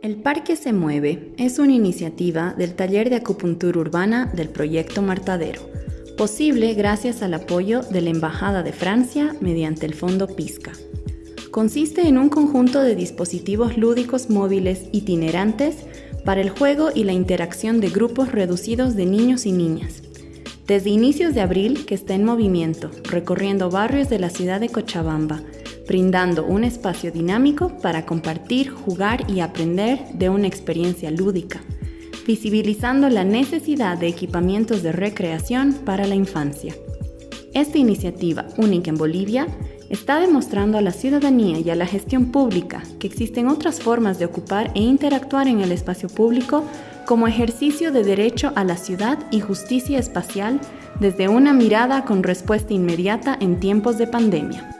El Parque se mueve es una iniciativa del Taller de Acupuntura Urbana del Proyecto Martadero, posible gracias al apoyo de la Embajada de Francia mediante el Fondo PISCA. Consiste en un conjunto de dispositivos lúdicos móviles itinerantes para el juego y la interacción de grupos reducidos de niños y niñas. Desde inicios de abril que está en movimiento, recorriendo barrios de la ciudad de Cochabamba, brindando un espacio dinámico para compartir, jugar y aprender de una experiencia lúdica, visibilizando la necesidad de equipamientos de recreación para la infancia. Esta iniciativa, única en Bolivia, está demostrando a la ciudadanía y a la gestión pública que existen otras formas de ocupar e interactuar en el espacio público como ejercicio de derecho a la ciudad y justicia espacial desde una mirada con respuesta inmediata en tiempos de pandemia.